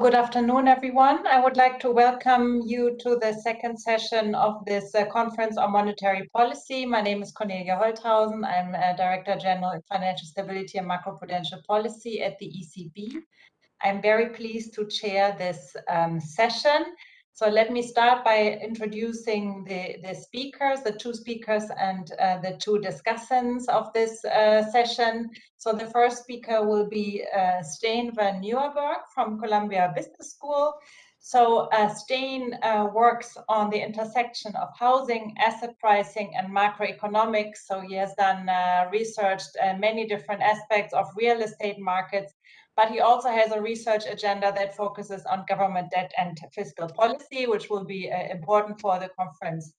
Good afternoon, everyone. I would like to welcome you to the second session of this uh, conference on monetary policy. My name is Cornelia Holthausen. I'm uh, Director General in Financial Stability and Macroprudential Policy at the ECB. I'm very pleased to chair this um, session. So let me start by introducing the, the speakers, the two speakers and uh, the two discussants of this uh, session. So the first speaker will be uh, Stijn van Nieuwerburgh from Columbia Business School. So uh, Stijn uh, works on the intersection of housing, asset pricing, and macroeconomics. So he has done uh, researched uh, many different aspects of real estate markets but he also has a research agenda that focuses on government debt and fiscal policy, which will be uh, important for the conference.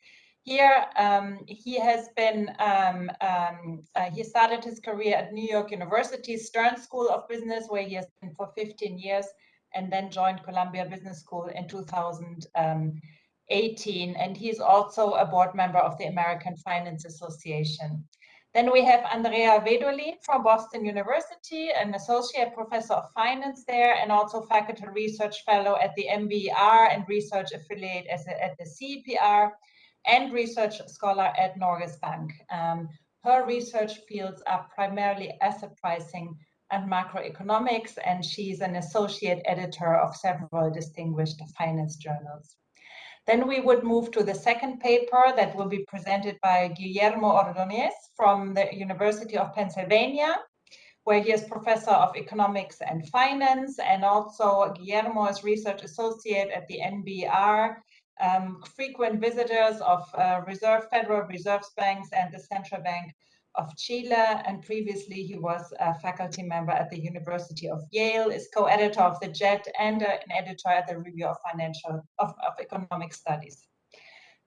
Here, um, he has been, um, um, uh, he started his career at New York University Stern School of Business, where he has been for 15 years, and then joined Columbia Business School in 2018. And he's also a board member of the American Finance Association. Then we have Andrea Vedolin from Boston University, an associate professor of finance there, and also faculty research fellow at the NBER and research affiliate at the CEPR, and research scholar at Norges Bank. Um, her research fields are primarily asset pricing and macroeconomics, and she's an associate editor of several distinguished finance journals. Then we would move to the second paper that will be presented by Guillermo Ordóñez from the University of Pennsylvania, where he is professor of economics and finance, and also Guillermo is research associate at the NBER, um, frequent visitors of uh, Reserve Federal Reserve Banks and the Central Bank of Chile, and previously he was a faculty member at the University of Yale, is co-editor of the JET and uh, an editor at the Review of Financial of, of Economic Studies.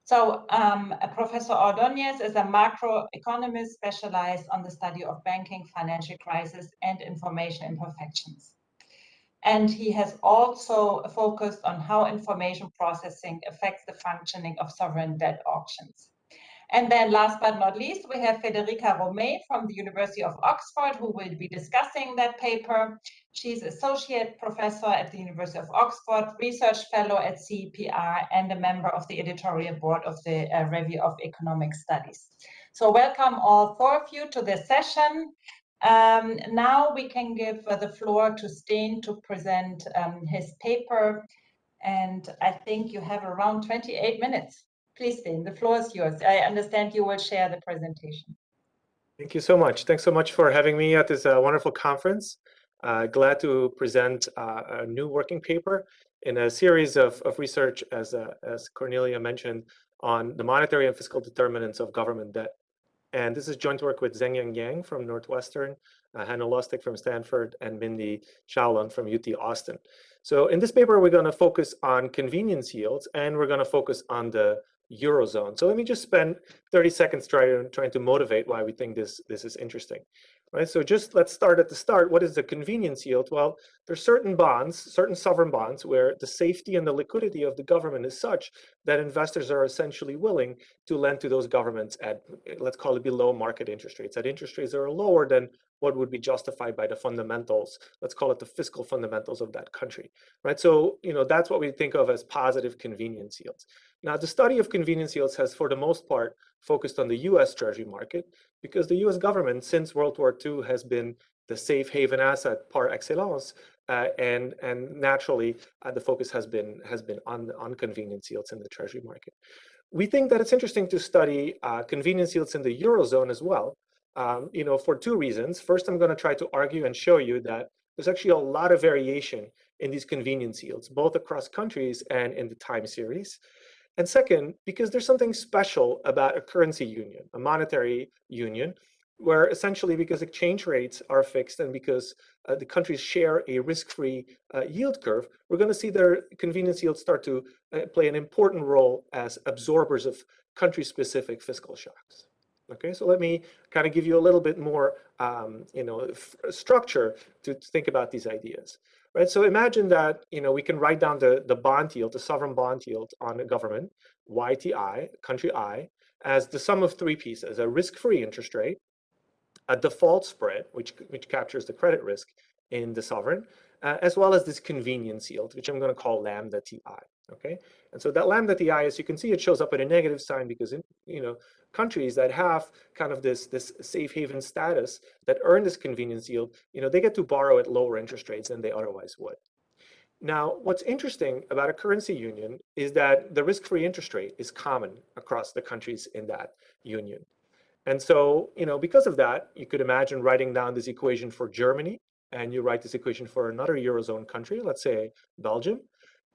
So um, Professor Ordóñez is a macroeconomist specialized on the study of banking, financial crisis, and information imperfections. And he has also focused on how information processing affects the functioning of sovereign debt auctions. And then last but not least, we have Federica Romei from the University of Oxford, who will be discussing that paper. She's associate professor at the University of Oxford, research fellow at CEPR, and a member of the editorial board of the uh, Review of Economic Studies. So welcome all four of you to this session. Um, now we can give uh, the floor to Stijn to present um, his paper. And I think you have around 28 minutes. Please, Stijn, the floor is yours. I understand you will share the presentation. Thank you so much. Thanks so much for having me at this uh, wonderful conference. Uh, glad to present uh, a new working paper in a series of, of research, as, uh, as Cornelia mentioned, on the monetary and fiscal determinants of government debt. And this is joint work with Zhengyang Jiang from Northwestern, uh, Hanno Lustig from Stanford, and Mindy Xiaolan from UT Austin. So in this paper, we're going to focus on convenience yields, and we're going to focus on the Eurozone. So let me just spend 30 seconds trying, trying to motivate why we think this, this is interesting. Right, so just let's start at the start. What is the convenience yield? Well, there's certain bonds, certain sovereign bonds, where the safety and the liquidity of the government is such that investors are essentially willing to lend to those governments at, let's call it below market interest rates, at interest rates that are lower than what would be justified by the fundamentals, let's call it the fiscal fundamentals of that country, right? So, you know, that's what we think of as positive convenience yields. Now, the study of convenience yields has, for the most part, focused on the US Treasury market because the US government, since World War II, has been the safe haven asset par excellence. Uh, and, and naturally, uh, the focus has been, has been on, on convenience yields in the Treasury market. We think that it's interesting to study uh, convenience yields in the Eurozone as well, um, you know, for two reasons. First, I'm going to try to argue and show you that there's actually a lot of variation in these convenience yields, both across countries and in the time series. And second, because there's something special about a currency union, a monetary union, where essentially because exchange rates are fixed and because uh, the countries share a risk-free uh, yield curve, we're going to see their convenience yields start to uh, play an important role as absorbers of country-specific fiscal shocks. Okay, so let me kind of give you a little bit more, um, you know, structure to think about these ideas right? So imagine that, you know, we can write down the, the bond yield, the sovereign bond yield on a government, YTI, country I, as the sum of three pieces, a risk-free interest rate, a default spread, which, which captures the credit risk, in the sovereign, uh, as well as this convenience yield, which I'm going to call lambda ti. Okay, and so that lambda ti, as you can see, it shows up at a negative sign because in you know countries that have kind of this this safe haven status that earn this convenience yield, you know, they get to borrow at lower interest rates than they otherwise would. Now, what's interesting about a currency union is that the risk-free interest rate is common across the countries in that union. And so, you know, because of that, you could imagine writing down this equation for Germany, and you write this equation for another Eurozone country, let's say Belgium,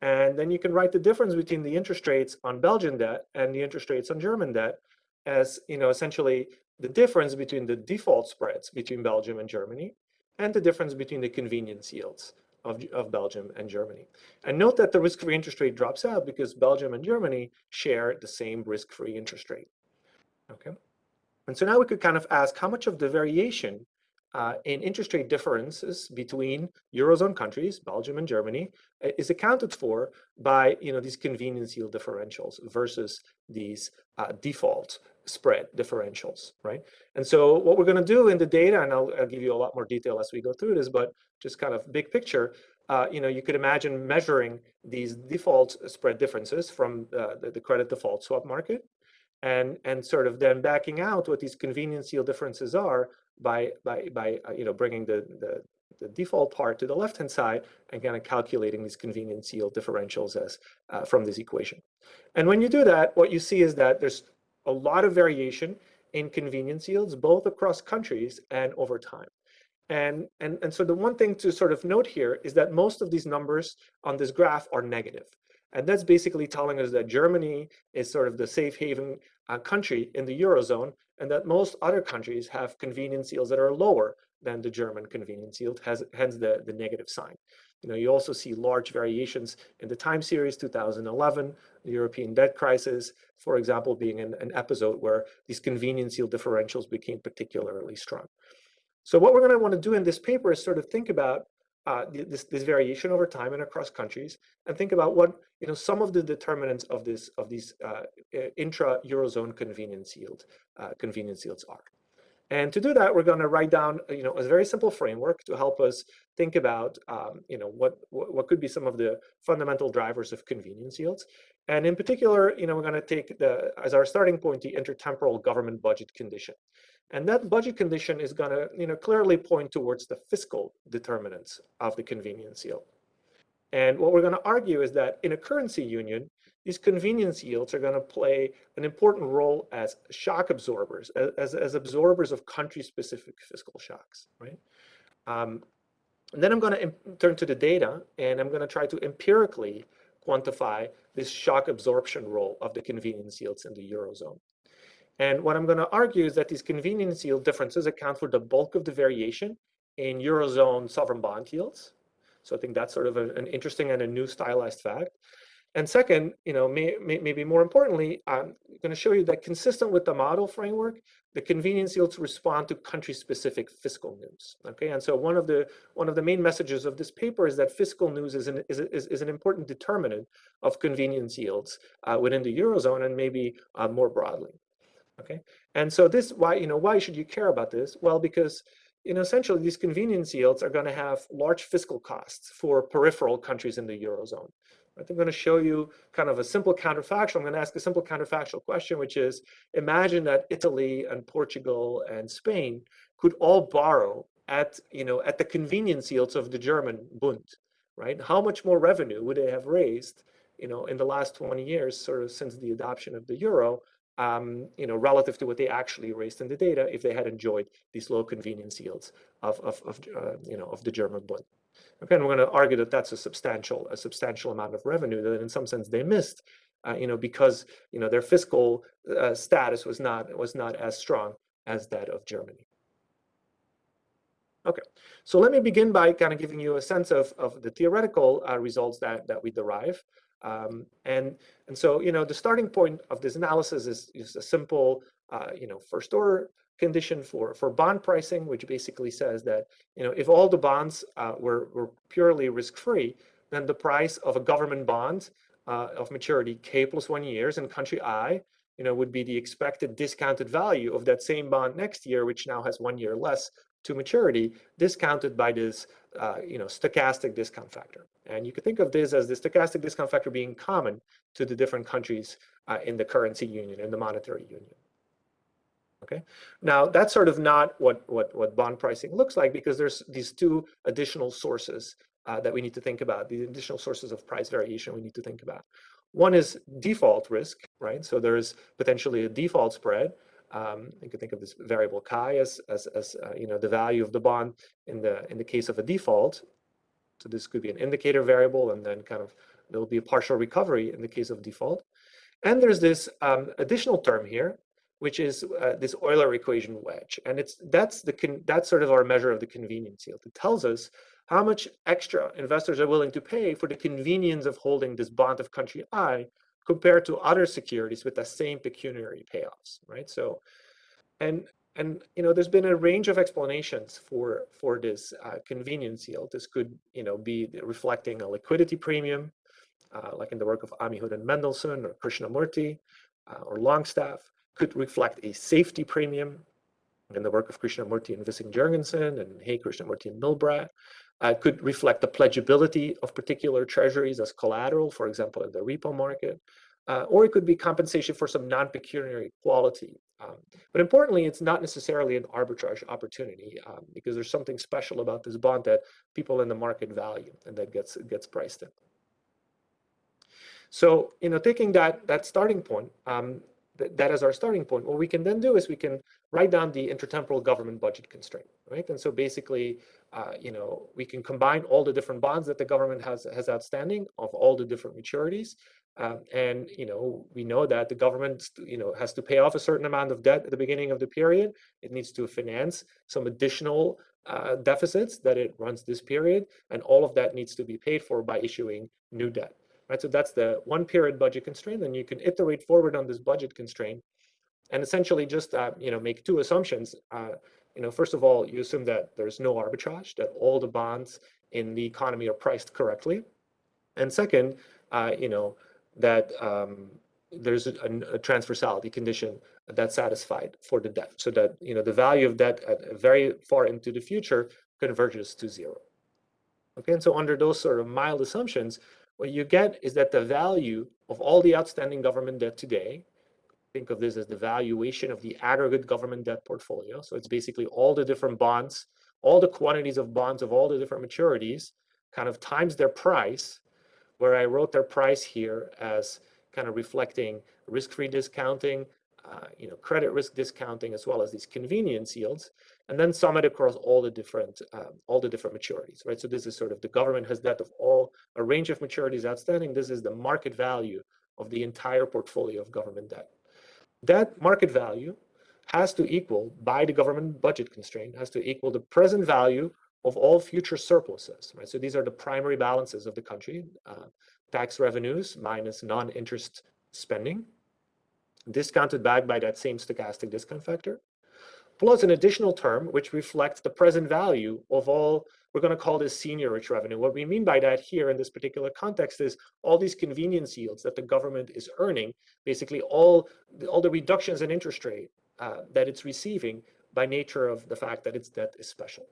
and then you can write the difference between the interest rates on Belgian debt and the interest rates on German debt as, you know, essentially the difference between the default spreads between Belgium and Germany and the difference between the convenience yields of, of Belgium and Germany. And note that the risk-free interest rate drops out because Belgium and Germany share the same risk-free interest rate. Okay. And so now we could kind of ask how much of the variation uh, in interest rate differences between Eurozone countries, Belgium and Germany, uh, is accounted for by you know, these convenience yield differentials versus these uh, default spread differentials, right? And so what we're going to do in the data, and I'll, I'll, give you a lot more detail as we go through this, but just kind of big picture, uh, you know, you could imagine measuring these default spread differences from uh, the, the, credit default swap market and, and sort of then backing out what these convenience yield differences are by by by uh, you know bringing the, the the default part to the left-hand side and kind of calculating these convenience yield differentials as uh, from this equation. And when you do that, what you see is that there's a lot of variation in convenience yields, both across countries and over time. And, and, and so the one thing to sort of note here is that most of these numbers on this graph are negative. And that's basically telling us that Germany is sort of the safe haven uh, country in the Eurozone and that most other countries have convenience yields that are lower than the German convenience yield, has, hence the, the negative sign. You know, you also see large variations in the time series 2011, the European debt crisis, for example, being an, an episode where these convenience yield differentials became particularly strong. So what we're going to want to do in this paper is sort of think about uh, this, this variation over time and across countries, and think about what you know some of the determinants of this of these uh, intra eurozone convenience yield uh, convenience yields are. And to do that, we're going to write down you know a very simple framework to help us think about um, you know what, what what could be some of the fundamental drivers of convenience yields. And in particular, you know we're going to take the as our starting point the intertemporal government budget condition. And that budget condition is going to, you know, clearly point towards the fiscal determinants of the convenience yield. And what we're going to argue is that in a currency union, these convenience yields are going to play an important role as shock absorbers, as, as absorbers of country-specific fiscal shocks, right? Um, and then I'm going to turn to the data, and I'm going to try to empirically quantify this shock absorption role of the convenience yields in the Eurozone. And what I'm going to argue is that these convenience yield differences account for the bulk of the variation in Eurozone sovereign bond yields. So I think that's sort of a, an interesting and a new stylized fact. And second, you know, may, may, maybe more importantly, I'm going to show you that consistent with the model framework, the convenience yields respond to country-specific fiscal news. Okay, and so one of the one of the main messages of this paper is that fiscal news is an is, is, is an important determinant of convenience yields uh, within the eurozone and maybe uh, more broadly. Okay, and so this why you know why should you care about this? Well, because you know essentially these convenience yields are going to have large fiscal costs for peripheral countries in the eurozone. Right? I'm going to show you kind of a simple counterfactual. I'm going to ask a simple counterfactual question, which is imagine that Italy and Portugal and Spain could all borrow at you know at the convenience yields of the German Bund, right? How much more revenue would they have raised, you know, in the last 20 years, sort of since the adoption of the euro, um, you know, relative to what they actually raised in the data if they had enjoyed these low convenience yields of, of, of uh, you know, of the German Bund. Okay, and we're going to argue that that's a substantial, a substantial amount of revenue that in some sense they missed, uh, you know, because, you know, their fiscal uh, status was not, was not as strong as that of Germany. Okay, so let me begin by kind of giving you a sense of, of the theoretical uh, results that, that we derive. Um, and, and so, you know, the starting point of this analysis is, is a simple, uh, you know, first order condition for, for bond pricing, which basically says that, you know, if all the bonds uh, were, were purely risk-free, then the price of a government bond uh, of maturity K plus one years in country I, you know, would be the expected discounted value of that same bond next year, which now has one year less to maturity discounted by this uh, you know, stochastic discount factor. And you could think of this as the stochastic discount factor being common to the different countries uh, in the currency union, in the monetary union. Okay, now that's sort of not what, what, what bond pricing looks like because there's these two additional sources uh, that we need to think about, the additional sources of price variation we need to think about. One is default risk, right? So there's potentially a default spread. Um, you can think of this variable chi as, as, as uh, you know, the value of the bond in the, in the case of a default. So this could be an indicator variable and then kind of there will be a partial recovery in the case of default. And there's this um, additional term here, which is uh, this Euler equation wedge. And it's that's the that's sort of our measure of the convenience yield. It tells us how much extra investors are willing to pay for the convenience of holding this bond of country I compared to other securities with the same pecuniary payoffs, right? So, and and you know, there's been a range of explanations for for this uh, convenience yield. This could you know be reflecting a liquidity premium, uh, like in the work of Amihud and Mendelson or Krishnamurthy uh, or Longstaff. Could reflect a safety premium in the work of Krishnamurthy and Vissing Jorgensen and He Krishnamurthy and Milbradt uh, could reflect the pledgeability of particular treasuries as collateral, for example, in the repo market, uh, or it could be compensation for some non-pecuniary quality. Um, but importantly, it's not necessarily an arbitrage opportunity um, because there's something special about this bond that people in the market value and that gets gets priced in. So, you know, taking that that starting point, um, th that as our starting point, what we can then do is we can write down the intertemporal government budget constraint, right? And so basically, uh, you know, we can combine all the different bonds that the government has has outstanding of all the different maturities. Um, and, you know, we know that the government, you know, has to pay off a certain amount of debt at the beginning of the period. It needs to finance some additional uh, deficits that it runs this period. And all of that needs to be paid for by issuing new debt, right? So that's the one period budget constraint. And you can iterate forward on this budget constraint and essentially just, uh, you know, make two assumptions. Uh, you know, first of all, you assume that there's no arbitrage, that all the bonds in the economy are priced correctly. And second, uh, you know, that um, there's a, a, transversality condition that's satisfied for the debt, so that you know the value of debt at very far into the future converges to zero. Okay, and so under those sort of mild assumptions, what you get is that the value of all the outstanding government debt today think of this as the valuation of the aggregate government debt portfolio. So it's basically all the different bonds, all the quantities of bonds of all the different maturities, kind of times their price, where I wrote their price here as kind of reflecting risk-free discounting, uh, you know, credit risk discounting, as well as these convenience yields, and then sum it across all the different um, all the different maturities, right? So this is sort of the government has debt of all a range of maturities outstanding. This is the market value of the entire portfolio of government debt that market value has to equal, by the government budget constraint, has to equal the present value of all future surpluses, right? So these are the primary balances of the country, uh, tax revenues minus non-interest spending, discounted back by that same stochastic discount factor, plus an additional term which reflects the present value of all we're going to call this seigniorage revenue. What we mean by that here in this particular context is all these convenience yields that the government is earning, basically all, all the reductions in interest rate uh, that it's receiving by nature of the fact that its debt is special.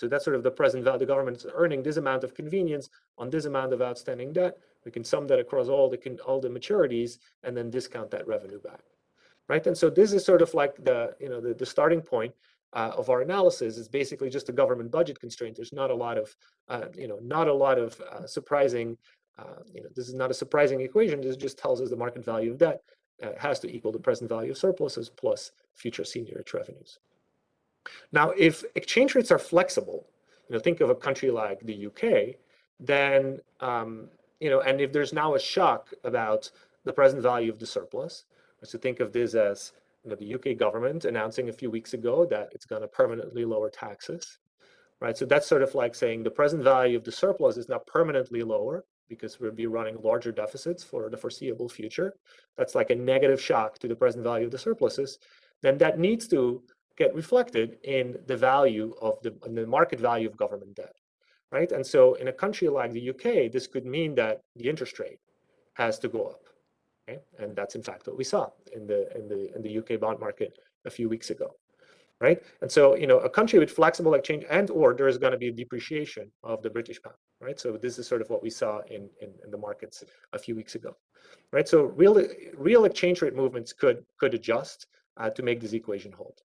So that's sort of the present value. The government's earning this amount of convenience on this amount of outstanding debt. We can sum that across all the all the maturities and then discount that revenue back, right? And so this is sort of like the you know the, the starting point uh, of our analysis is basically just a government budget constraint. There's not a lot of, uh, you know, not a lot of uh, surprising, uh, you know, this is not a surprising equation. This just tells us the market value of debt uh, has to equal the present value of surpluses plus future seigniorage revenues. Now, if exchange rates are flexible, you know, think of a country like the UK, then, um, you know, and if there's now a shock about the present value of the surplus, so think of this as you know, the UK government announcing a few weeks ago that it's going to permanently lower taxes, right? So that's sort of like saying the present value of the surplus is not permanently lower because we'll be running larger deficits for the foreseeable future. That's like a negative shock to the present value of the surpluses. Then that needs to get reflected in the value of the, the market value of government debt, right? And so in a country like the UK, this could mean that the interest rate has to go up Okay? And that's in fact what we saw in the in the in the UK bond market a few weeks ago. right? And so, you know, a country with flexible exchange and or there is going to be a depreciation of the British pound, right? So this is sort of what we saw in, in, in the markets a few weeks ago, right? So real real exchange rate movements could could adjust uh, to make this equation hold.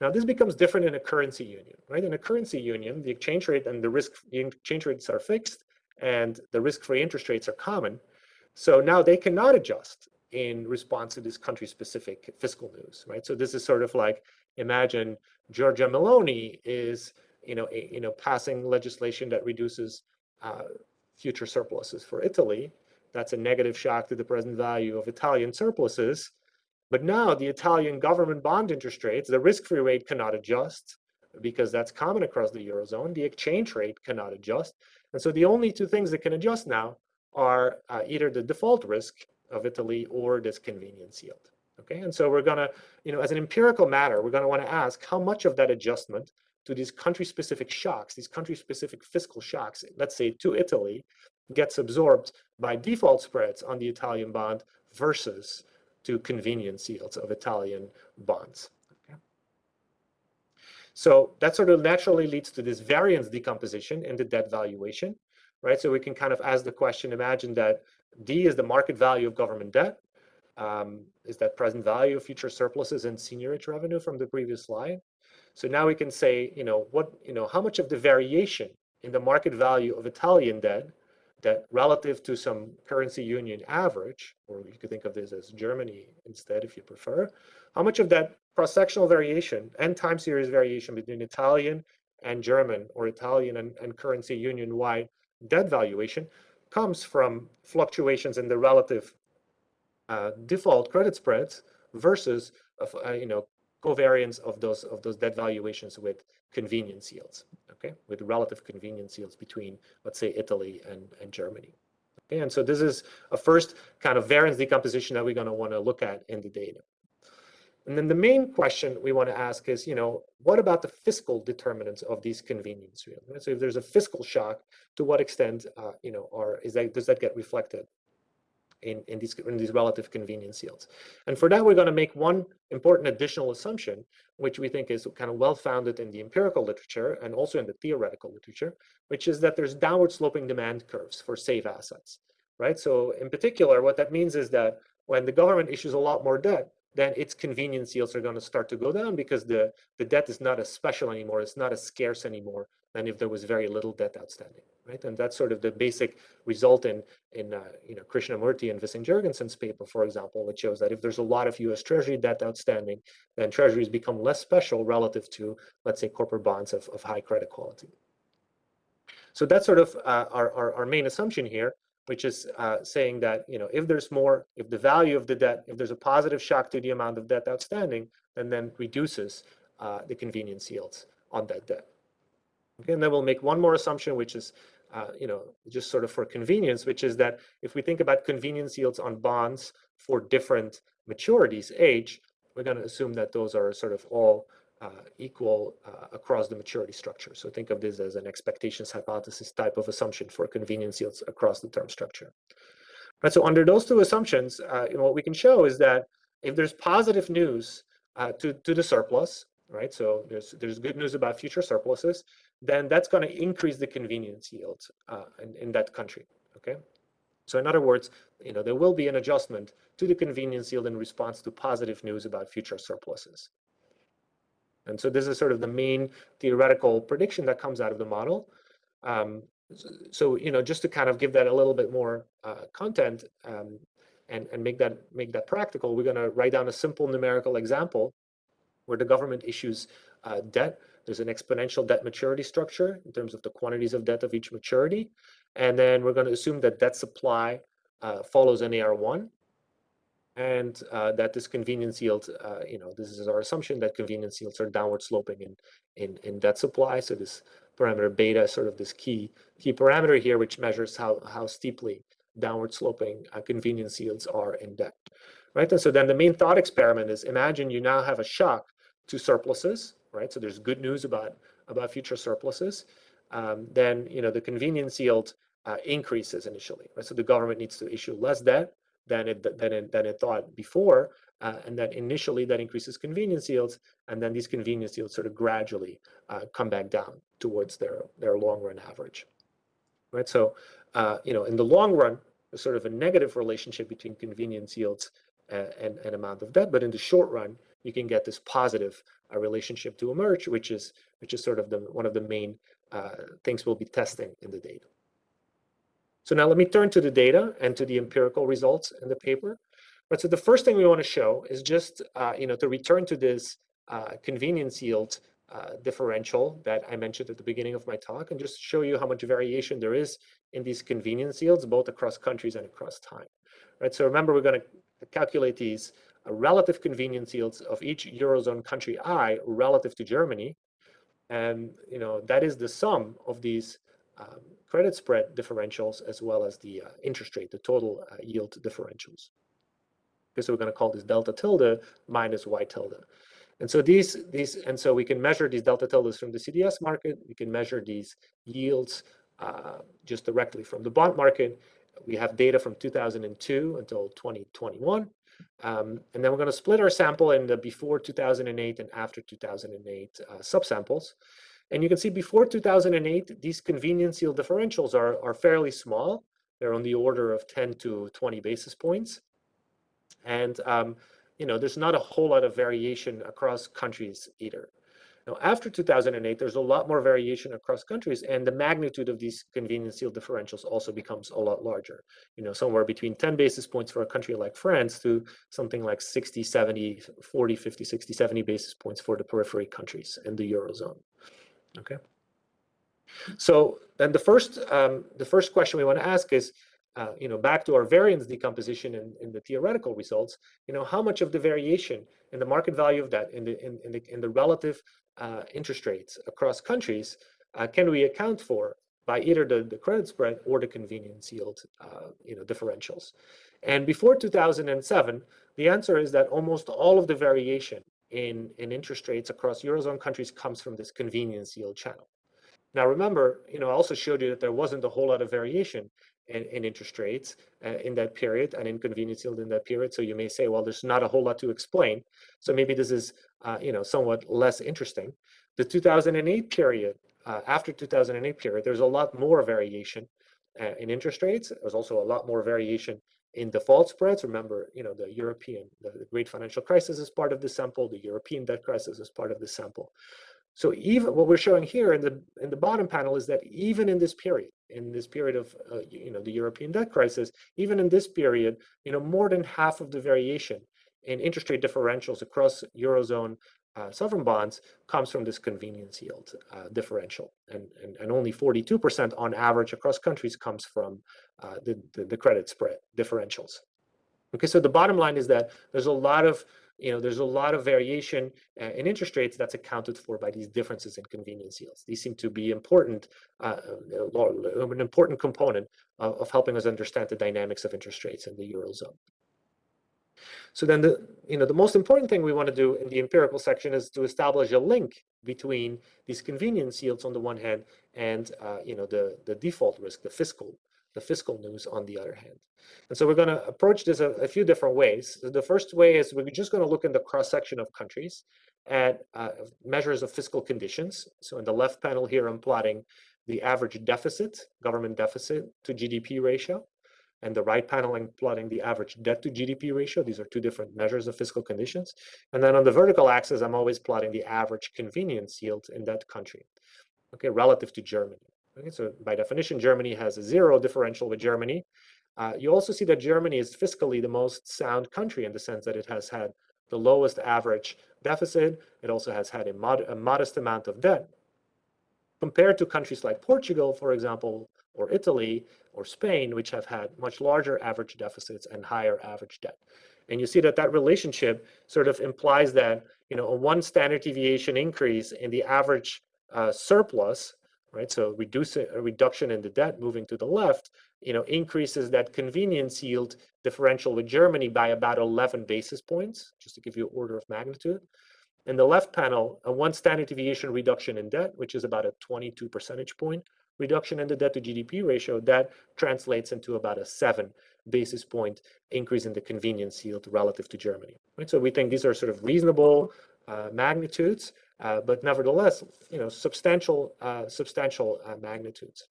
Now this becomes different in a currency union, right? In a currency union, the exchange rate and the risk exchange rates are fixed and the risk-free interest rates are common. So now they cannot adjust in response to this country-specific fiscal news, right? So this is sort of like imagine Giorgia Meloni is, you know, a, you know, passing legislation that reduces uh, future surpluses for Italy. That's a negative shock to the present value of Italian surpluses. But now the Italian government bond interest rates, the risk-free rate cannot adjust because that's common across the Eurozone. The exchange rate cannot adjust. And so the only two things that can adjust now are uh, either the default risk of Italy or this convenience yield. Okay, and so we're gonna, you know, as an empirical matter, we're gonna wanna ask how much of that adjustment to these country-specific shocks, these country-specific fiscal shocks, let's say to Italy, gets absorbed by default spreads on the Italian bond versus to convenience yields of Italian bonds. Okay. So that sort of naturally leads to this variance decomposition in the debt valuation, right? So we can kind of ask the question, imagine that D is the market value of government debt. Um, is that present value of future surpluses and seigniorage revenue from the previous slide? So now we can say, you know, what, you know, how much of the variation in the market value of Italian debt that relative to some currency union average, or you could think of this as Germany instead if you prefer, how much of that cross-sectional variation and time series variation between Italian and German or Italian and, and currency union wide debt valuation comes from fluctuations in the relative uh, default credit spreads versus uh, you know covariance of those of those debt valuations with convenience yields okay? With relative convenience yields between let's say italy and and germany. Okay and so this is a first kind of variance decomposition that we're going to want to look at in the data. And then the main question we want to ask is you know what about the fiscal determinants of these convenience yields so if there's a fiscal shock to what extent uh, you know or is that does that get reflected in, in, these, in these relative convenience yields. And for that, we're going to make one important additional assumption, which we think is kind of well-founded in the empirical literature and also in the theoretical literature, which is that there's downward sloping demand curves for safe assets, right? So in particular, what that means is that when the government issues a lot more debt, then its convenience yields are going to start to go down because the, the debt is not as special anymore, it's not as scarce anymore than if there was very little debt outstanding right? And that's sort of the basic result in, in uh, you know, Krishnamurthy and Vissing Jorgensen's paper, for example, which shows that if there's a lot of US Treasury debt outstanding, then treasuries become less special relative to, let's say, corporate bonds of, of high credit quality. So that's sort of uh, our, our, our, main assumption here, which is uh, saying that, you know, if there's more, if the value of the debt, if there's a positive shock to the amount of debt outstanding, then then reduces uh, the convenience yields on that debt. Okay, and then we'll make one more assumption, which is uh, you know, just sort of for convenience, which is that if we think about convenience yields on bonds for different maturities, age, we're going to assume that those are sort of all uh, equal uh, across the maturity structure. So think of this as an expectations hypothesis type of assumption for convenience yields across the term structure. Right, so under those two assumptions, uh, you know, what we can show is that if there's positive news uh, to, to the surplus, right? So there's there's good news about future surpluses, then that's going to increase the convenience yield uh, in, in that country. Okay. So in other words, you know, there will be an adjustment to the convenience yield in response to positive news about future surpluses. And so this is sort of the main theoretical prediction that comes out of the model. Um, so, you know, just to kind of give that a little bit more uh, content um, and, and make that make that practical, we're going to write down a simple numerical example where the government issues uh, debt. There's an exponential debt maturity structure in terms of the quantities of debt of each maturity. And then we're going to assume that debt supply uh, follows an AR1 and uh, that this convenience yield, uh, you know, this is our assumption that convenience yields are downward sloping in, in, in debt supply. So this parameter beta is sort of this key, key parameter here, which measures how, how steeply downward sloping uh, convenience yields are in debt, right? And so then the main thought experiment is imagine you now have a shock to surpluses, right? So there's good news about about future surpluses. Um, then you know the convenience yield uh, increases initially, right? So the government needs to issue less debt, than it than it, than it thought before, uh, and then initially that increases convenience yields, and then these convenience yields sort of gradually uh, come back down towards their their long run average. Right. So, uh, you know, in the long run, there's sort of a negative relationship between convenience yields and, and, and amount of debt, but in the short run, you can get this positive uh, relationship to emerge, which is which is sort of the one of the main uh, things we'll be testing in the data. So now let me turn to the data and to the empirical results in the paper. But so the first thing we want to show is just, uh, you know, to return to this uh, convenience yield uh, differential that I mentioned at the beginning of my talk and just show you how much variation there is in these convenience yields, both across countries and across time. Right. So remember, we're going to calculate these relative convenience yields of each Eurozone country I relative to Germany. And, you know, that is the sum of these um, credit spread differentials as well as the uh, interest rate, the total uh, yield differentials. Okay, so we're going to call this delta tilde minus y tilde. And so these, these, and so we can measure these delta tildes from the CDS market. We can measure these yields uh, just directly from the bond market. We have data from 2002 until 2021. Um, and then we're going to split our sample in the before 2008 and after 2008 uh, subsamples. And you can see before 2008, these convenience yield differentials are, are fairly small. They're on the order of 10 to 20 basis points. And, um, you know, there's not a whole lot of variation across countries either. Now, after 2008, there's a lot more variation across countries, and the magnitude of these convenience yield differentials also becomes a lot larger. You know, somewhere between 10 basis points for a country like France to something like 60, 70, 40, 50, 60, 70 basis points for the periphery countries in the Eurozone. Okay. So then the first um, the first question we want to ask is, uh, you know, back to our variance decomposition in the theoretical results, you know, how much of the variation in the market value of debt in the in, in the in the relative uh, interest rates across countries uh, can we account for by either the, the credit spread or the convenience yield, uh, you know, differentials. And before 2007, the answer is that almost all of the variation in, in interest rates across Eurozone countries comes from this convenience yield channel. Now, remember, you know, I also showed you that there wasn't a whole lot of variation in, in interest rates uh, in that period and in convenience yield in that period. So you may say, well, there's not a whole lot to explain. So maybe this is, uh, you know, somewhat less interesting. The 2008 period, uh, after 2008 period, there's a lot more variation uh, in interest rates. There's also a lot more variation in default spreads. Remember, you know, the European, the, the great financial crisis is part of the sample, the European debt crisis is part of the sample. So even what we're showing here in the in the bottom panel is that even in this period, in this period of uh, you know the European debt crisis, even in this period, you know more than half of the variation in interest rate differentials across eurozone uh, sovereign bonds comes from this convenience yield uh, differential, and, and, and only 42% on average across countries comes from uh, the, the, the credit spread differentials. Okay, so the bottom line is that there's a lot of you know, there's a lot of variation uh, in interest rates that's accounted for by these differences in convenience yields. These seem to be important, uh, uh an important component of, of helping us understand the dynamics of interest rates in the Eurozone. So then the, you know, the most important thing we want to do in the empirical section is to establish a link between these convenience yields on the one hand and, uh, you know, the, the default risk, the fiscal, the fiscal news on the other hand. And so we're going to approach this a, a few different ways. The first way is we're just going to look in the cross section of countries at uh, measures of fiscal conditions. So in the left panel here, I'm plotting the average deficit, government deficit to GDP ratio and the right panel I'm plotting the average debt to GDP ratio. These are two different measures of fiscal conditions. And then on the vertical axis, I'm always plotting the average convenience yield in that country, okay, relative to Germany. Okay, so by definition, Germany has a zero differential with Germany. Uh, you also see that Germany is fiscally the most sound country in the sense that it has had the lowest average deficit. It also has had a, mod a modest amount of debt. Compared to countries like Portugal, for example, or Italy or Spain, which have had much larger average deficits and higher average debt. And you see that that relationship sort of implies that, you know, a one standard deviation increase in the average uh, surplus, right? So reduce a reduction in the debt moving to the left, you know, increases that convenience yield differential with Germany by about 11 basis points, just to give you order of magnitude. In the left panel, a one standard deviation reduction in debt, which is about a 22 percentage point reduction in the debt to GDP ratio, that translates into about a seven basis point increase in the convenience yield relative to Germany. Right? So we think these are sort of reasonable uh, magnitudes, uh, but nevertheless, you know, substantial, uh, substantial uh, magnitudes.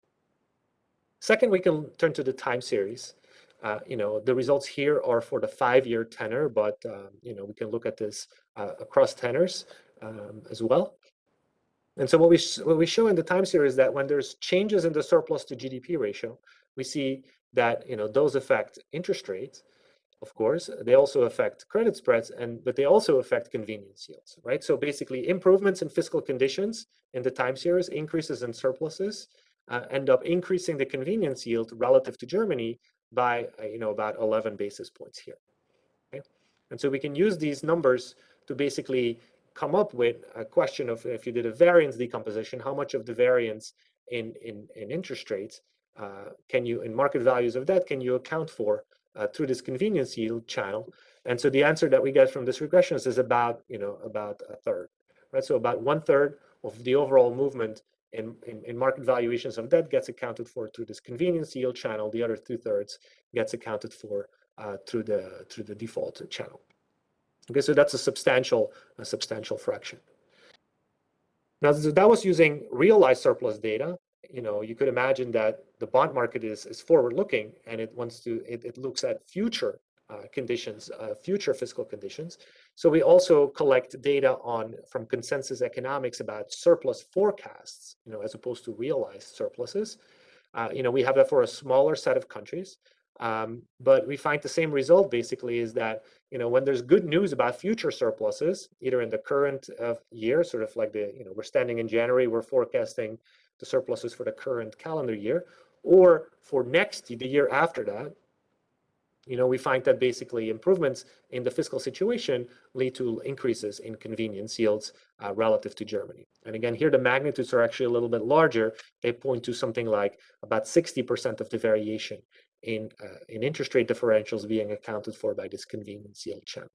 Second, we can turn to the time series. Uh, you know, the results here are for the five-year tenor, but um, you know, we can look at this across tenors um, as well. And so what we what we show in the time series is that when there's changes in the surplus to GDP ratio, we see that you know those affect interest rates, of course. They also affect credit spreads, and but they also affect convenience yields, right? So basically, improvements in fiscal conditions in the time series, increases in surpluses, uh, end up increasing the convenience yield relative to Germany by uh, you know about 11 basis points here. Okay? And so we can use these numbers to basically come up with a question of if you did a variance decomposition, how much of the variance in in, in interest rates uh, can you in market values of that can you account for uh, through this convenience yield channel? And so the answer that we get from this regression is about you know about a third, right? So about one third of the overall movement in, in, in, market valuations of debt gets accounted for through this convenience yield channel. The other two thirds gets accounted for uh, through the through the default channel. Okay, so that's a substantial a substantial fraction. Now that was using realized surplus data. You know, you could imagine that the bond market is is forward looking and it wants to it, it looks at future uh, conditions, uh, future fiscal conditions. So we also collect data on from consensus economics about surplus forecasts, you know, as opposed to realized surpluses. Uh, you know, we have that for a smaller set of countries, um, but we find the same result basically is that, you know, when there's good news about future surpluses, either in the current uh, year, sort of like the, you know, we're standing in January, we're forecasting the surpluses for the current calendar year, or for next, the year after that, you know, we find that basically improvements in the fiscal situation lead to increases in convenience yields uh, relative to Germany. And again, here the magnitudes are actually a little bit larger. They point to something like about 60% of the variation in, uh, in interest rate differentials being accounted for by this convenience yield channel.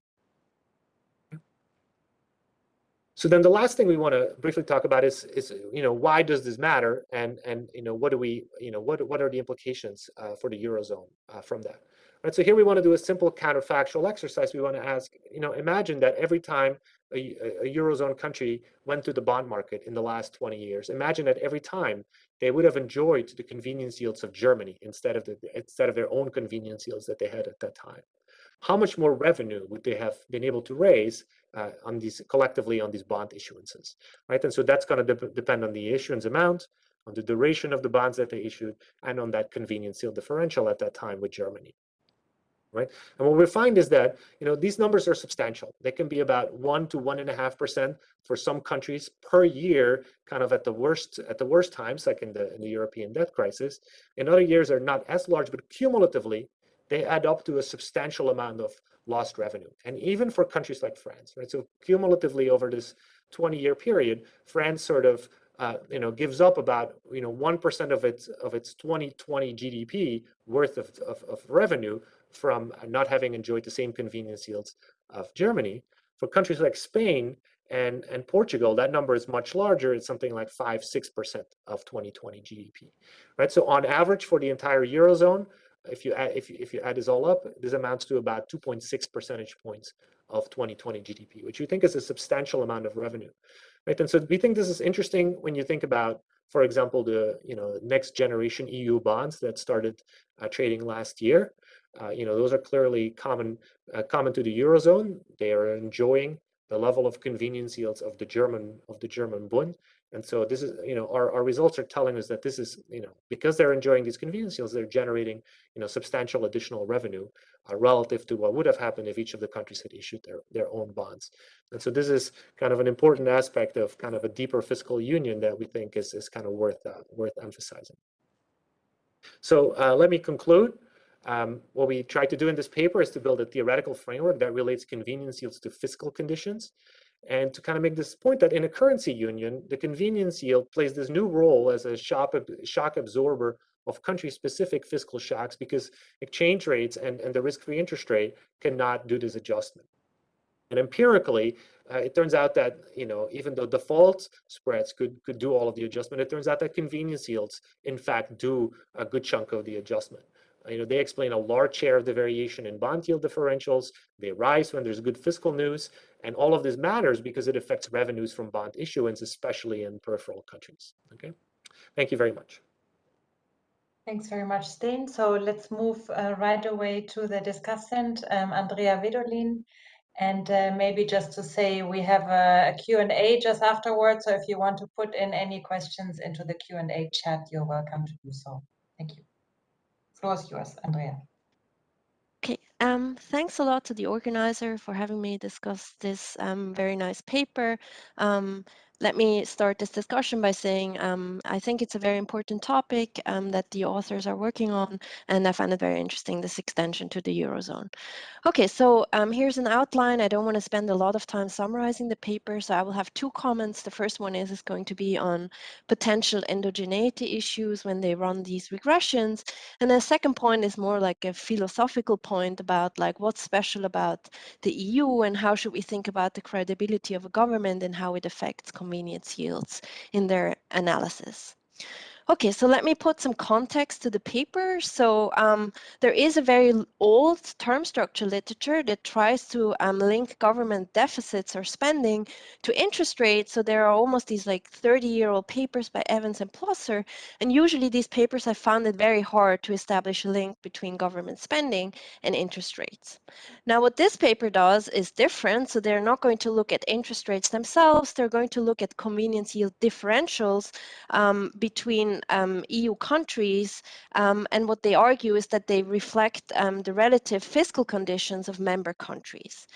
So then the last thing we want to briefly talk about is, is you know, why does this matter? And, and you know, what do we, you know, what, what are the implications uh, for the Eurozone uh, from that? Right, so here we want to do a simple counterfactual exercise. We want to ask, you know, imagine that every time a, a, Eurozone country went to the bond market in the last 20 years, imagine that every time they would have enjoyed the convenience yields of Germany instead of, the, instead of their own convenience yields that they had at that time. How much more revenue would they have been able to raise uh, on these collectively on these bond issuances, right? And so that's going to de depend on the issuance amount, on the duration of the bonds that they issued, and on that convenience yield differential at that time with Germany right? And what we find is that you know these numbers are substantial. They can be about one to one and a half percent for some countries per year, kind of at the worst at the worst times, like in the in the European debt crisis. In other years are not as large, but cumulatively they add up to a substantial amount of lost revenue. And even for countries like France, right? So cumulatively over this 20-year period, France sort of uh, you know, gives up about you know one percent of its of its 2020 GDP worth of, of, of revenue from not having enjoyed the same convenience yields of Germany. For countries like Spain and, and Portugal, that number is much larger. It's something like 5 6% of 2020 GDP. Right? So, on average, for the entire Eurozone, if you add, if you, if you add this all up, this amounts to about 2.6 percentage points of 2020 GDP, which we think is a substantial amount of revenue. Right? And so we think this is interesting when you think about, for example, the you know next generation EU bonds that started uh, trading last year. Uh, you know, those are clearly common uh, common to the eurozone. They are enjoying the level of convenience yields of the German of the German Bund. And so this is, you know, our, our results are telling us that this is, you know, because they're enjoying these convenience yields, they're generating, you know, substantial additional revenue uh, relative to what would have happened if each of the countries had issued their, their own bonds. And so this is kind of an important aspect of kind of a deeper fiscal union that we think is, is kind of worth, uh, worth emphasizing. So uh, let me conclude. Um, what we tried to do in this paper is to build a theoretical framework that relates convenience yields to fiscal conditions and to kind of make this point that in a currency union, the convenience yield plays this new role as a shock, shock absorber of country-specific fiscal shocks because exchange rates and, and the risk-free interest rate cannot do this adjustment. And empirically, uh, it turns out that you know even though default spreads could could do all of the adjustment, it turns out that convenience yields in fact do a good chunk of the adjustment. You know they explain a large share of the variation in bond yield differentials. They rise when there's good fiscal news, and all of this matters because it affects revenues from bond issuance, especially in peripheral countries. Okay, thank you very much. Thanks very much, Stijn. So let's move uh, right away to the discussant, um, Andrea Vedolin. And uh, maybe just to say, we have a, a Q&A just afterwards. So if you want to put in any questions into the Q&A chat, you're welcome to do so. Thank you. Floor is yours, Andrea. Okay, um, thanks a lot to the organizer for having me discuss this um, very nice paper. Um, let me start this discussion by saying um, I think it's a very important topic um, that the authors are working on, and I find it very interesting, this extension to the Eurozone. Okay, so um, here's an outline. I don't want to spend a lot of time summarizing the paper, so I will have two comments. The first one is, is going to be on potential endogeneity issues when they run these regressions. And the second point is more like a philosophical point about like what's special about the EU and how should we think about the credibility of a government and how it affects convenience yields in their analysis. Okay, so let me put some context to the paper. So um, there is a very old term structure literature that tries to um, link government deficits or spending to interest rates. So there are almost these like 30-year-old papers by Evans and Plosser. And usually these papers have found it very hard to establish a link between government spending and interest rates. Now what this paper does is different. So they're not going to look at interest rates themselves. They're going to look at convenience yield differentials um, between um, EU countries, um, and what they argue is that they reflect um, the relative fiscal conditions of member countries.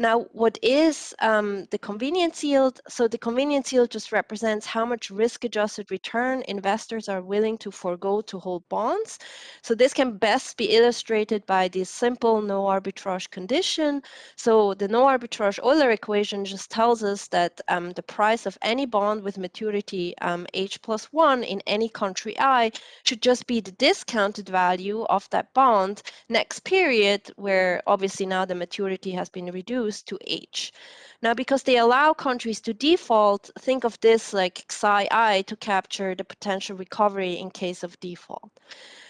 Now, what is um, the convenience yield? So the convenience yield just represents how much risk-adjusted return investors are willing to forego to hold bonds. So this can best be illustrated by this simple no arbitrage condition. So the no arbitrage Euler equation just tells us that um, the price of any bond with maturity um, H plus one in any country I should just be the discounted value of that bond next period, where obviously now the maturity has been reduced to H. Now, because they allow countries to default, think of this like xi to capture the potential recovery in case of default.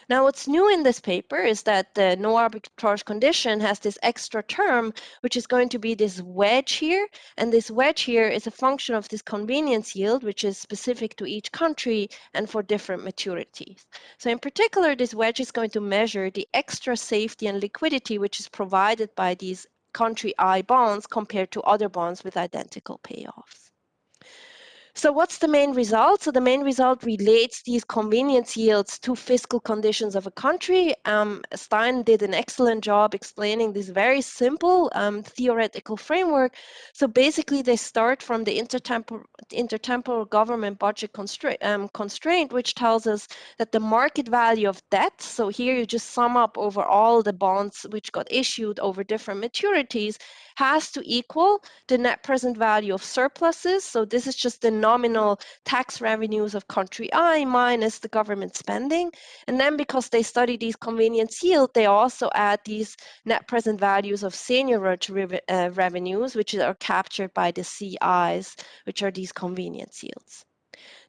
Now, what's new in this paper is that the no arbitrage condition has this extra term, which is going to be this wedge here. And this wedge here is a function of this convenience yield, which is specific to each country and for different maturities. So in particular, this wedge is going to measure the extra safety and liquidity, which is provided by these country I bonds compared to other bonds with identical payoffs. So what's the main result? So the main result relates these convenience yields to fiscal conditions of a country. Um, Stijn did an excellent job explaining this very simple um, theoretical framework. So basically they start from the intertemporal, intertemporal government budget constra um, constraint, which tells us that the market value of debt, so here you just sum up over all the bonds which got issued over different maturities, has to equal the net present value of surpluses. So this is just the nominal tax revenues of country I minus the government spending. And then because they study these convenience yield, they also add these net present values of seigniorage uh, revenues, which are captured by the CIs, which are these convenience yields.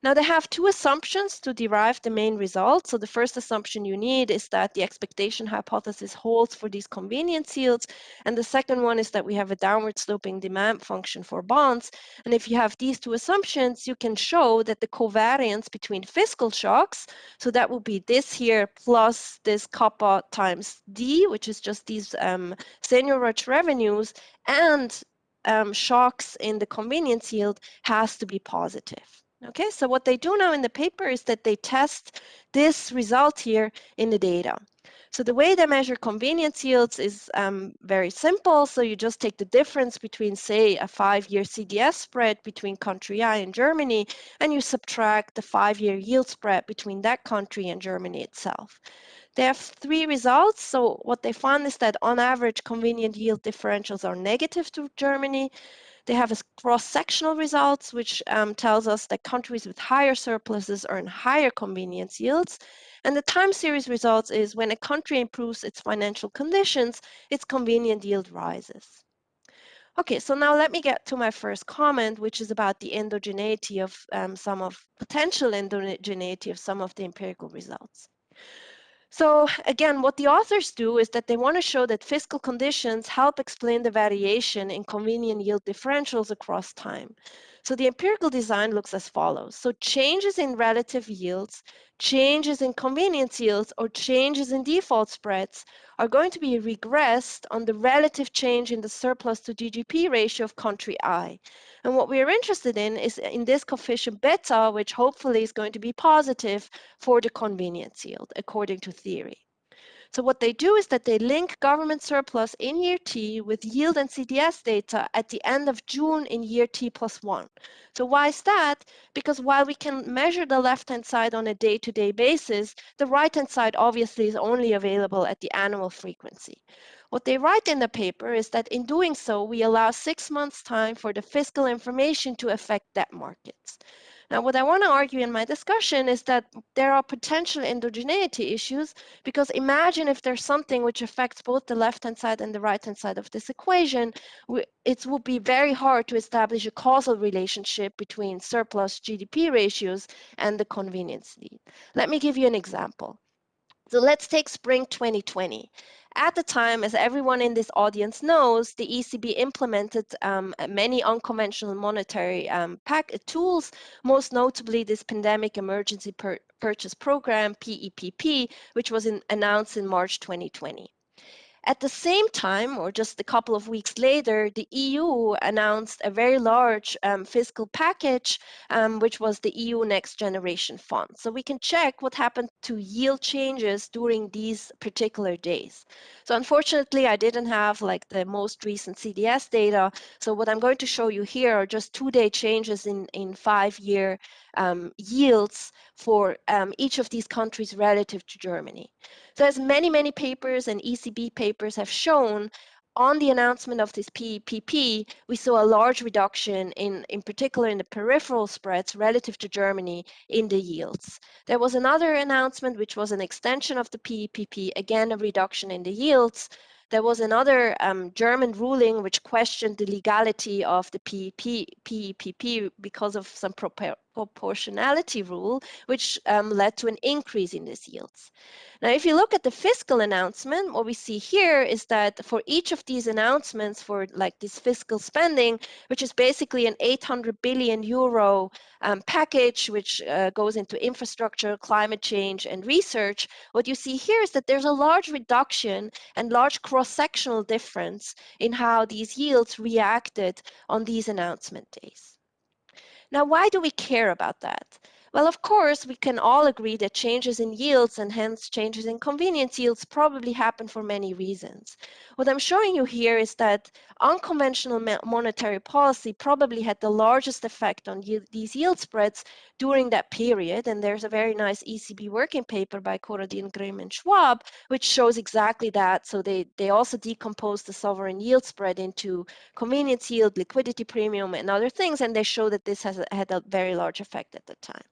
Now they have two assumptions to derive the main result. So the first assumption you need is that the expectation hypothesis holds for these convenience yields. And the second one is that we have a downward sloping demand function for bonds. And if you have these two assumptions, you can show that the covariance between fiscal shocks, so that will be this here plus this kappa times D, which is just these um, seigniorage revenues, and um, shocks in the convenience yield has to be positive. Okay, so what they do now in the paper is that they test this result here in the data. So the way they measure convenience yields is um, very simple. So you just take the difference between, say, a five-year CDS spread between country I and Germany, and you subtract the five-year yield spread between that country and Germany itself. They have three results. So what they found is that on average, convenient yield differentials are negative to Germany. They have cross-sectional results, which um, tells us that countries with higher surpluses earn higher convenience yields. And the time series results is when a country improves its financial conditions, its convenient yield rises. Okay, so now let me get to my first comment, which is about the endogeneity of um, some of potential endogeneity of some of the empirical results. So again, what the authors do is that they want to show that fiscal conditions help explain the variation in convenient yield differentials across time. So the empirical design looks as follows. So changes in relative yields, changes in convenience yields, or changes in default spreads are going to be regressed on the relative change in the surplus to GDP ratio of country I. And what we are interested in is uh, in this coefficient beta, which hopefully is going to be positive for the convenience yield, according to theory. So what they do is that they link government surplus in year T with yield and CDS data at the end of June in year T plus one. So why is that? Because while we can measure the left-hand side on a day-to-day -day basis, the right-hand side obviously is only available at the annual frequency. What they write in the paper is that in doing so, we allow six months time for the fiscal information to affect debt markets. Now, what I want to argue in my discussion is that there are potential endogeneity issues because imagine if there's something which affects both the left-hand side and the right-hand side of this equation, it would be very hard to establish a causal relationship between surplus GDP ratios and the convenience need. Let me give you an example. So let's take spring 2020. At the time, as everyone in this audience knows, the ECB implemented um, many unconventional monetary um, pack tools, most notably this Pandemic Emergency Purchase Program, PEPP, which was in, announced in March 2020. At the same time, or just a couple of weeks later, the EU announced a very large um, fiscal package, um, which was the EU Next Generation Fund. So we can check what happened to yield changes during these particular days. So unfortunately, I didn't have like the most recent CDS data. So what I'm going to show you here are just two-day changes in, in five-year um, yields for um, each of these countries relative to Germany. So as many, many papers and ECB papers have shown, on the announcement of this PEPP, we saw a large reduction in, in particular in the peripheral spreads relative to Germany in the yields. There was another announcement, which was an extension of the PEPP, again, a reduction in the yields. There was another um, German ruling which questioned the legality of the PEP, PEPP because of some proportionality rule, which um, led to an increase in these yields. Now, if you look at the fiscal announcement, what we see here is that for each of these announcements for like this fiscal spending, which is basically an 800 billion euro um, package, which uh, goes into infrastructure, climate change, and research, what you see here is that there's a large reduction and large cross-sectional difference in how these yields reacted on these announcement days. Now, why do we care about that? Well, of course, we can all agree that changes in yields and hence changes in convenience yields probably happen for many reasons. What I'm showing you here is that unconventional monetary policy probably had the largest effect on these yield spreads during that period. And there's a very nice ECB working paper by Corradin, Grimm, and Schwaab, which shows exactly that. So they, they also decompose the sovereign yield spread into convenience yield, liquidity premium, and other things. And they show that this has had a very large effect at the time.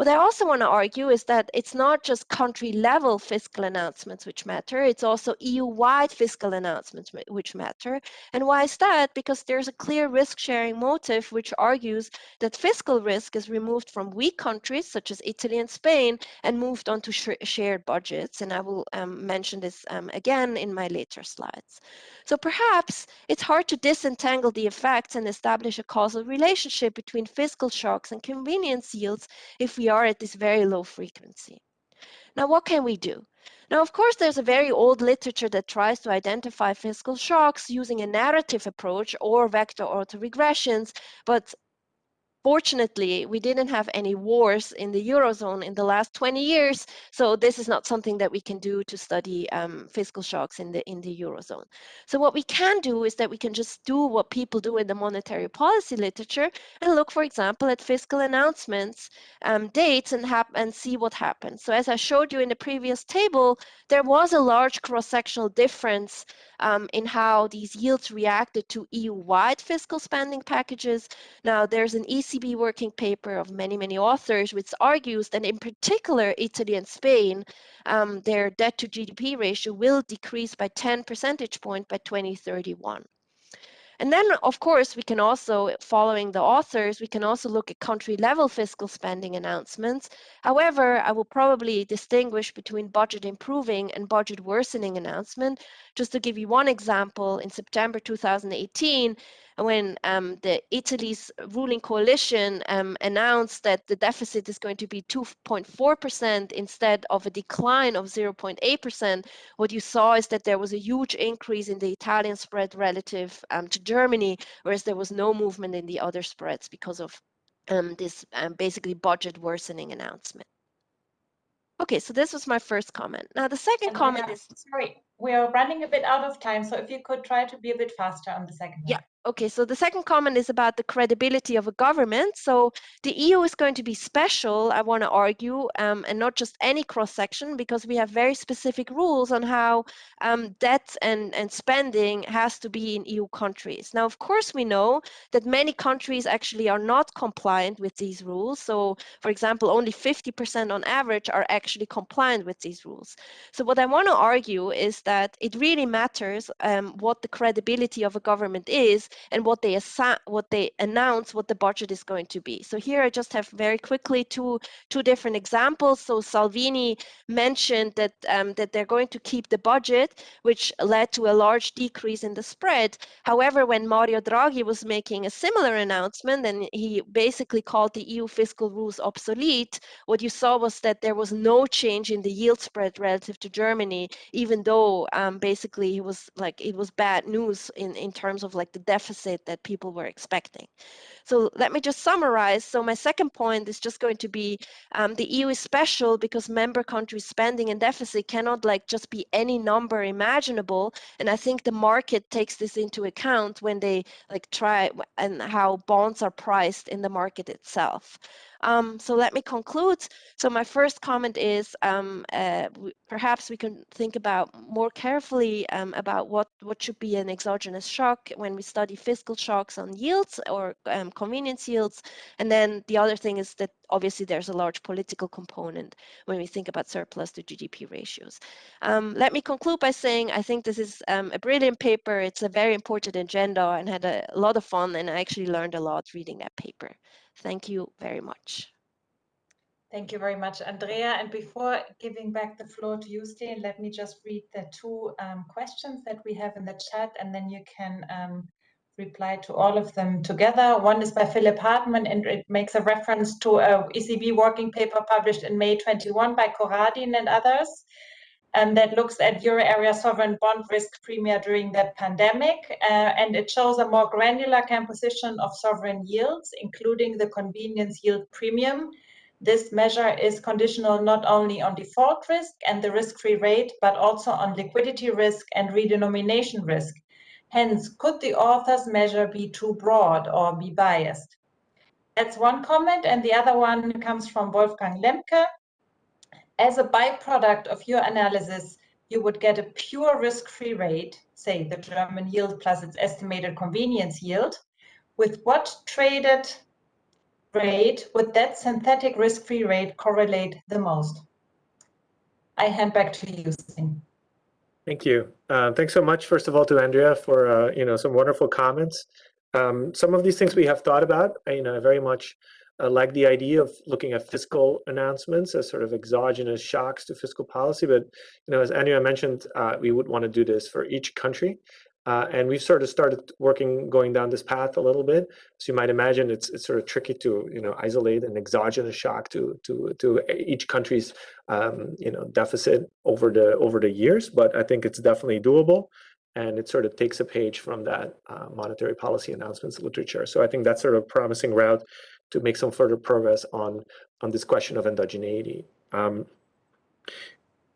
What I also want to argue is that it's not just country level fiscal announcements which matter, it's also EU wide fiscal announcements which matter. And why is that? Because there's a clear risk sharing motive which argues that fiscal risk is removed from weak countries such as Italy and Spain and moved onto sh shared budgets. And I will um, mention this um, again in my later slides. So perhaps it's hard to disentangle the effects and establish a causal relationship between fiscal shocks and convenience yields if we are at this very low frequency. Now, what can we do? Now, of course, there's a very old literature that tries to identify fiscal shocks using a narrative approach or vector autoregressions, but Fortunately, we didn't have any wars in the Eurozone in the last 20 years, so this is not something that we can do to study um, fiscal shocks in the, in the Eurozone. So what we can do is that we can just do what people do in the monetary policy literature and look, for example, at fiscal announcements, um, dates, and, and see what happens. So as I showed you in the previous table, there was a large cross-sectional difference um, in how these yields reacted to EU-wide fiscal spending packages. Now, there's an ECB working paper of many, many authors which argues that in particular, Italy and Spain, um, their debt to GDP ratio will decrease by 10 percentage point by 2031. And then, of course, we can also, following the authors, we can also look at country level fiscal spending announcements. However, I will probably distinguish between budget improving and budget worsening announcement. Just to give you one example, in September 2018, when um, the Italy's ruling coalition um, announced that the deficit is going to be 2.4% instead of a decline of 0.8%, what you saw is that there was a huge increase in the Italian spread relative um, to Germany, whereas there was no movement in the other spreads because of um, this um, basically budget worsening announcement. Okay, so this was my first comment. Now the second And comment are- is Sorry, we are running a bit out of time, so if you could try to be a bit faster on the second Yeah. one. Okay, so the second comment is about the credibility of a government. So the EU is going to be special, I want to argue, um, and not just any cross section, because we have very specific rules on how um, debt and, and spending has to be in EU countries. Now, of course, we know that many countries actually are not compliant with these rules. So, for example, only 50% on average are actually compliant with these rules. So, what I want to argue is that it really matters um, what the credibility of a government is and what they what they announce what the budget is going to be. So here I just have very quickly two two different examples. So Salvini mentioned that um, that they're going to keep the budget, which led to a large decrease in the spread. However, when Mario Draghi was making a similar announcement and he basically called the EU fiscal rules obsolete, what you saw was that there was no change in the yield spread relative to Germany, even though um, basically it was like it was bad news in in terms of like the deficit that people were expecting. So let me just summarize. So my second point is just going to be um, the EU is special because member countries spending and deficit cannot like just be any number imaginable. And I think the market takes this into account when they like try and how bonds are priced in the market itself. Um, so let me conclude. So my first comment is um, uh, perhaps we can think about more carefully um, about what, what should be an exogenous shock when we study fiscal shocks on yields or um, convenience yields. And then the other thing is that obviously there's a large political component when we think about surplus to GDP ratios. Um, let me conclude by saying I think this is um, a brilliant paper. It's a very important agenda and had a lot of fun and I actually learned a lot reading that paper. Thank you very much. Thank you very much, Andrea. And before giving back the floor to you, Stijn, let me just read the two um, questions that we have in the chat, and then you can um, reply to all of them together. One is by Philipp Hartmann, and it makes a reference to a ECB working paper published in May 21 by Corradin and others and that looks at euro area sovereign bond risk premia during the pandemic. Uh, and it shows a more granular composition of sovereign yields, including the convenience yield premium. This measure is conditional not only on default risk and the risk-free rate, but also on liquidity risk and redenomination risk. Hence, could the author's measure be too broad or be biased? That's one comment. And the other one comes from Wolfgang Lemke, as a byproduct of your analysis, you would get a pure risk-free rate, say the German yield plus its estimated convenience yield. With what traded rate would that synthetic risk-free rate correlate the most? I hand back to you, Stijn. Thank you. Uh, thanks so much, first of all, to Andrea for uh, you know some wonderful comments. Um, some of these things we have thought about. I, you know, very much uh, like the idea of looking at fiscal announcements as sort of exogenous shocks to fiscal policy. But you know, as Andrea mentioned, uh, we would want to do this for each country. Uh, and we've sort of started working, going down this path a little bit. So you might imagine it's it's sort of tricky to you know isolate an exogenous shock to to to each country's um, you know deficit over the over the years. But I think it's definitely doable, and it sort of takes a page from that uh, monetary policy announcements literature. So I think that's sort of a promising route to make some further progress on on this question of endogeneity. Um,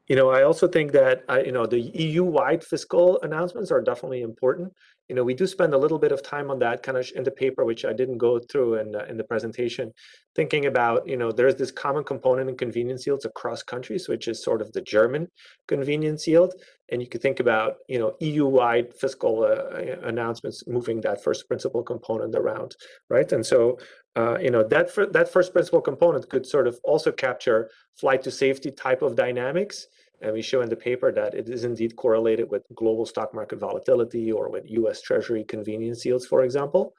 you know, I also think that uh, you know the EU-wide fiscal announcements are definitely important. You know, we do spend a little bit of time on that kind of in the paper, which I didn't go through in in the presentation, thinking about you know there's this common component in convenience yields across countries, which is sort of the German convenience yield, and you could think about you know EU-wide fiscal uh, announcements moving that first principal component around, right? And so uh, you know that that first principal component could sort of also capture flight to safety type of dynamics And we show in the paper that it is indeed correlated with global stock market volatility or with US Treasury convenience yields, for example.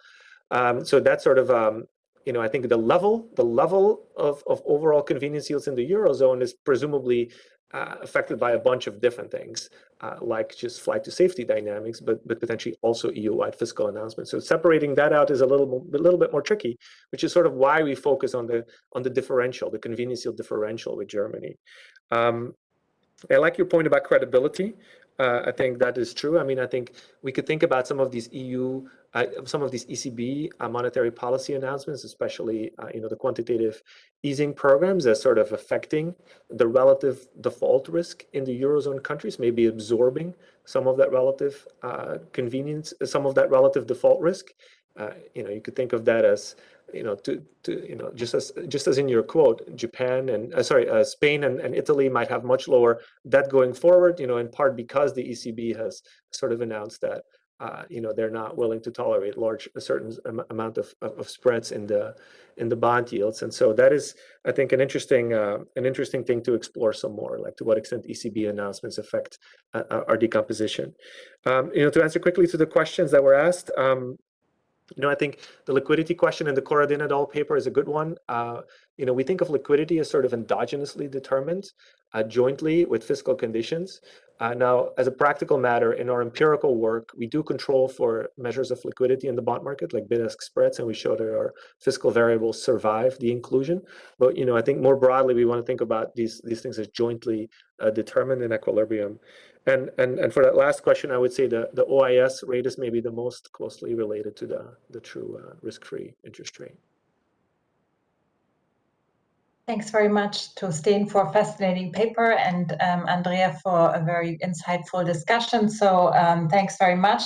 Um, so that's sort of, um, you know, I think the level, the level of, of overall convenience yields in the Eurozone is presumably uh, affected by a bunch of different things, uh, like just flight to safety dynamics, but but potentially also EU-wide fiscal announcements. So separating that out is a little a little bit more tricky, which is sort of why we focus on the on the differential, the convenience yield differential with Germany. Um, I like your point about credibility. Uh, I think that is true. I mean, I think we could think about some of these EU, some of these ECB uh, monetary policy announcements, especially uh, you know the quantitative easing programs, as sort of affecting the relative default risk in the eurozone countries, maybe absorbing some of that relative uh, convenience, some of that relative default risk. Uh, you know, you could think of that as you know, to, to you know, just as just as in your quote, Japan and uh, sorry, uh, Spain and, and Italy might have much lower debt going forward. You know, in part because the ECB has sort of announced that uh, you know they're not willing to tolerate large a certain amount of, of, of, spreads in the in the bond yields, and so that is, I think, an interesting uh, an interesting thing to explore some more, like to what extent ECB announcements affect uh, uh, our decomposition. Um, you know, to answer quickly to the questions that were asked. Um, you know, I think the liquidity question in the Corradin et al. paper is a good one. Uh, you know, we think of liquidity as sort of endogenously determined uh, jointly with fiscal conditions. Uh, now, as a practical matter, in our empirical work, we do control for measures of liquidity in the bond market, like bid-ask spreads, and we show that our fiscal variables survive the inclusion. But you know, I think more broadly, we want to think about these these things as jointly uh, determined in equilibrium. And, and, and for that last question, I would say the, the OIS rate is maybe the most closely related to the, the true uh, risk-free interest rate. Thanks very much to Stijn for a fascinating paper and um, Andrea for a very insightful discussion. So um, thanks very much.